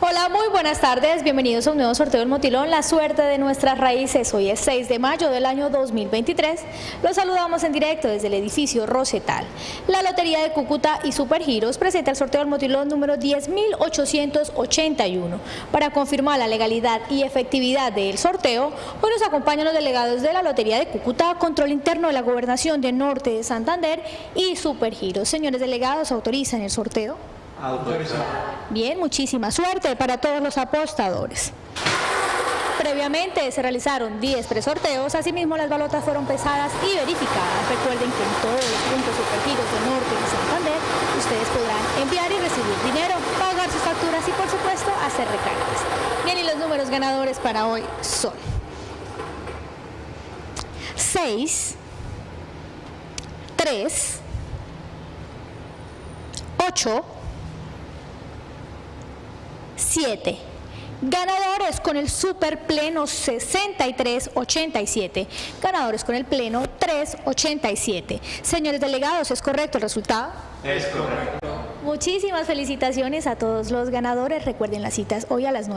Hola, muy buenas tardes. Bienvenidos a un nuevo sorteo del Motilón, la suerte de nuestras raíces. Hoy es 6 de mayo del año 2023. Los saludamos en directo desde el edificio Rosetal. La Lotería de Cúcuta y Supergiros presenta el sorteo del Motilón número 10.881. Para confirmar la legalidad y efectividad del sorteo, hoy nos acompañan los delegados de la Lotería de Cúcuta, Control Interno de la Gobernación de Norte de Santander y Supergiros. Señores delegados, ¿autorizan el sorteo? Bien, muchísima suerte para todos los apostadores. Previamente se realizaron 10 presorteos, asimismo las balotas fueron pesadas y verificadas. Recuerden que en todos los puntos supergiros de Norte y Santander ustedes podrán enviar y recibir dinero, pagar sus facturas y por supuesto hacer recargas. Bien, y los números ganadores para hoy son 6, 3, 8, 7. Ganadores con el super pleno 6387. Ganadores con el pleno 387. Señores delegados, ¿es correcto el resultado? Es correcto. Muchísimas felicitaciones a todos los ganadores. Recuerden las citas hoy a las 9.